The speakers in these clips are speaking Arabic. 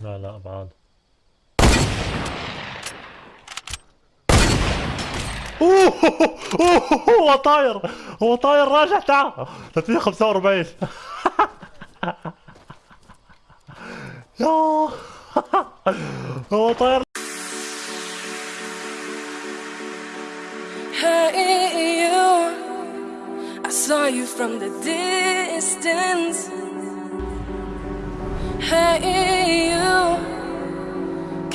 لا لا بعد أوه هو طاير هو طاير راجع تعال 345 يا هو طاير Hey, you. I saw you from the distance. Hey, you.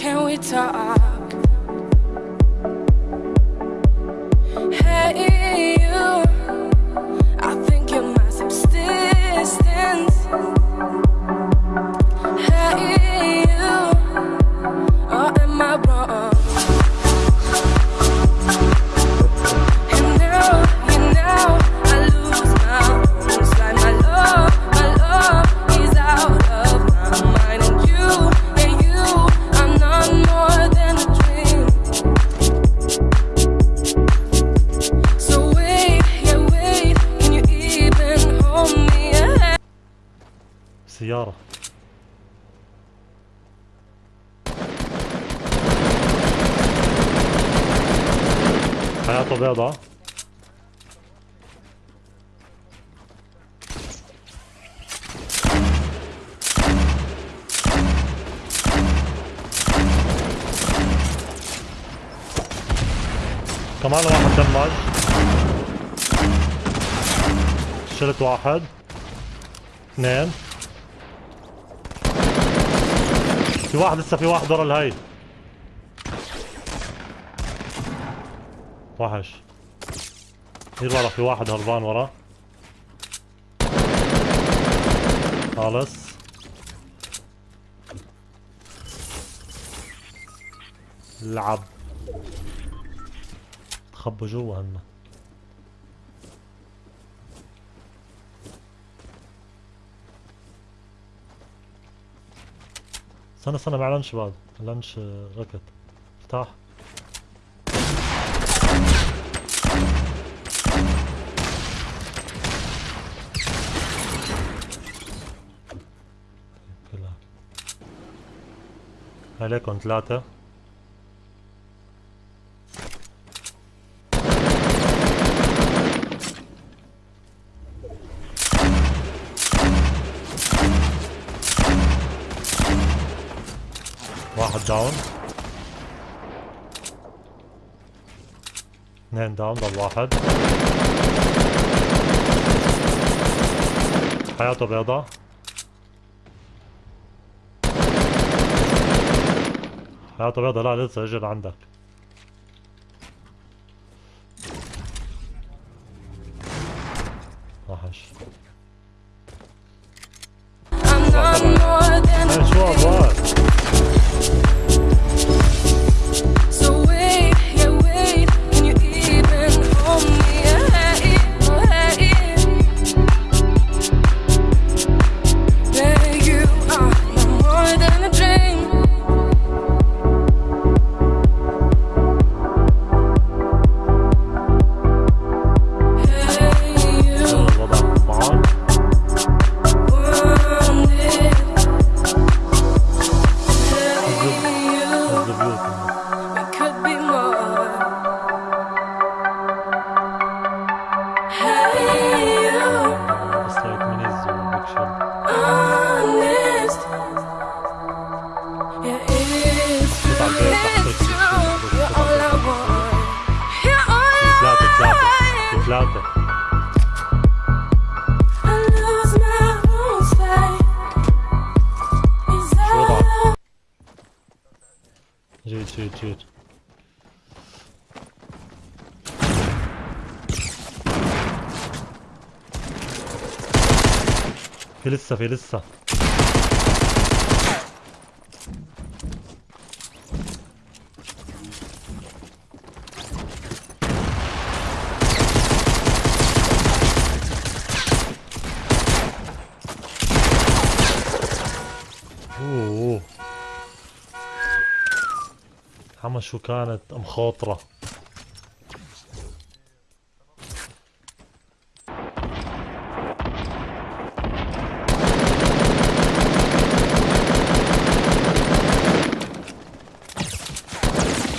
Can we talk? بيضة كمان واحد دمج شلت واحد اثنين في واحد لسه في واحد ورا الهي وحش هير ورا في واحد هربان ورا خالص. لعب تخبوا جوا هن. استنى استنى مع لانش بعد. لانش آه، ركت افتح. عليكم ثلاثة واحد داون اثنين داون ضل واحد حياته بيضة حياته بيضة لا لسه اجى لعندك جيت جيت جيت في لسه في لسه حما شو كانت مخاطرة.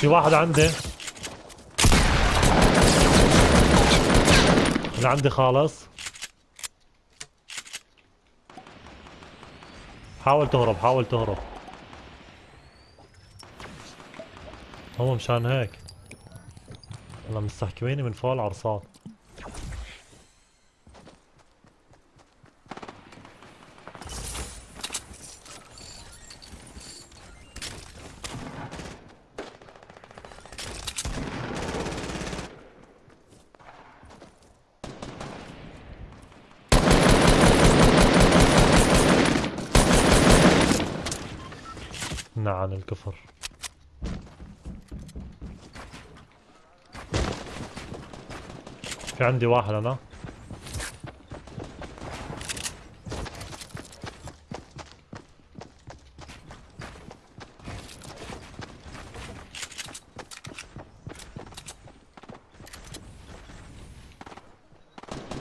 في واحد عندي. اللي عندي خالص. حاول تهرب حاول تهرب. هو مشان هيك. والله مستحكميني من فوق العرصات. نعم الكفر. في عندي واحد أنا.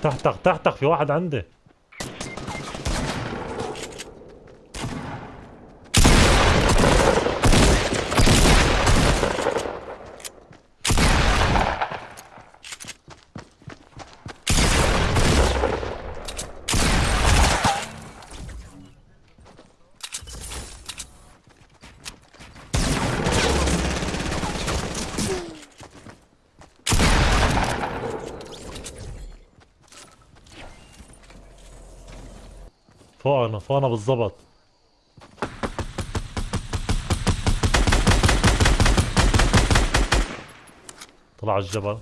تحتك تحتك في واحد عندي. فوقنا فوقنا بالضبط طلع الجبل.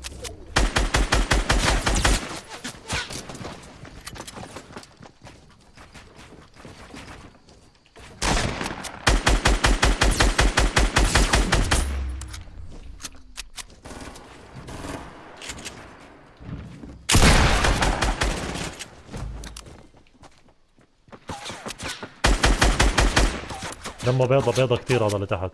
دمه بيضة بيضة كتير هذا اللي تحت.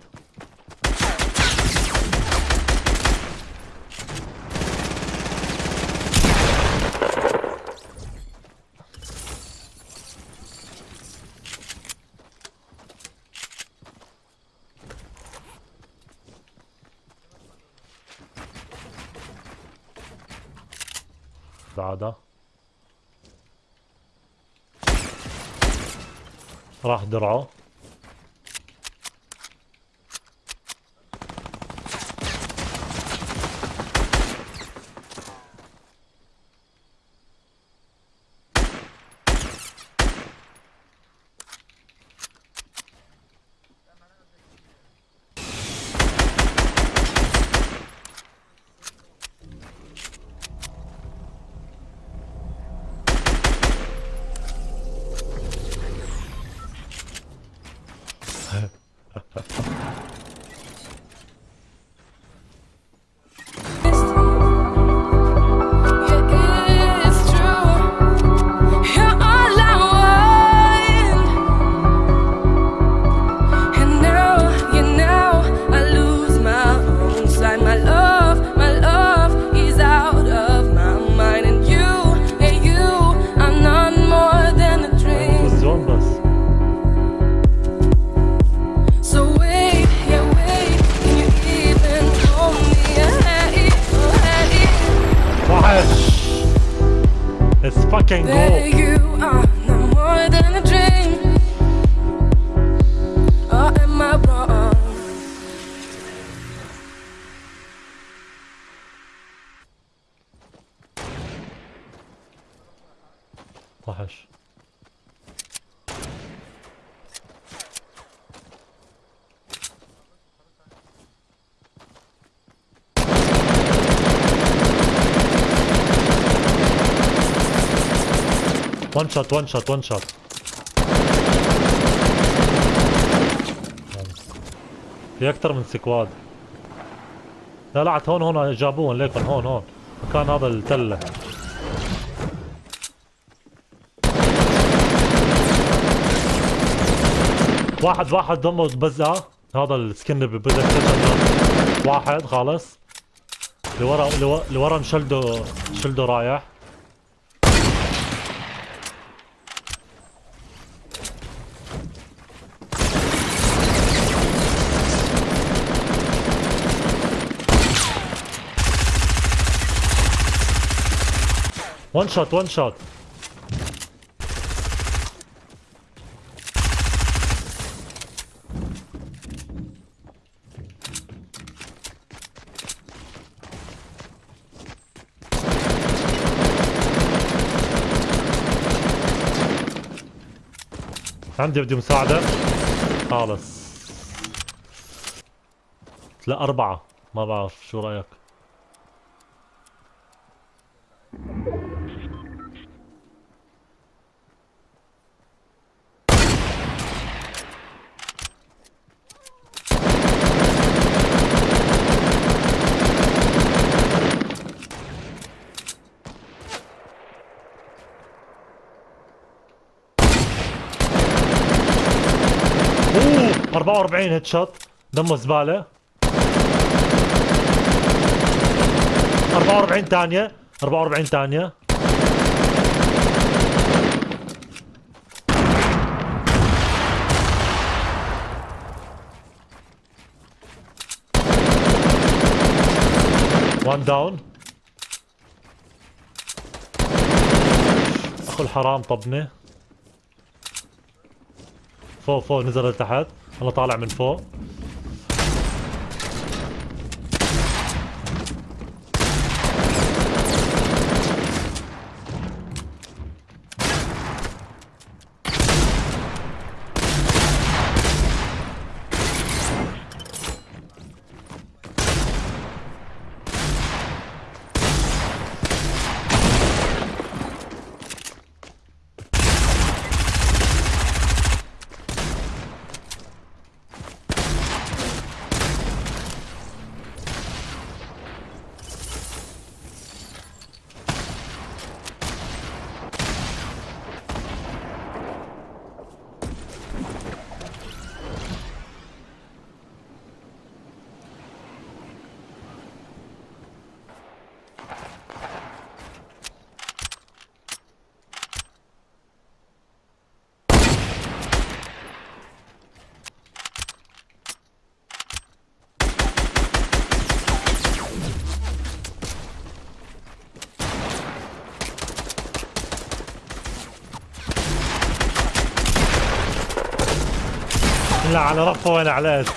راح درعه. It's Let's fucking go! وان شوت وان شوت وان شوت في أكثر من سكواد. لا لا هون هون جابوهم ليكن هون هون. مكان هذا التلة. واحد واحد دمه بزقة هذا السكن ببزق واحد خالص. لورا لورا لورا شلده شلده رايح. وان شوت وان شوت عندي بدي مساعدة. خالص. لا أربعة. ما بعرف شو رأيك؟ 44 هيد شوت دمه زبالة 44 ثانية 44 ثانية. وان داون أخو الحرام طبني. فوق فوق نزل لتحت. أنا طالع من فوق. لا على رفه وين علقت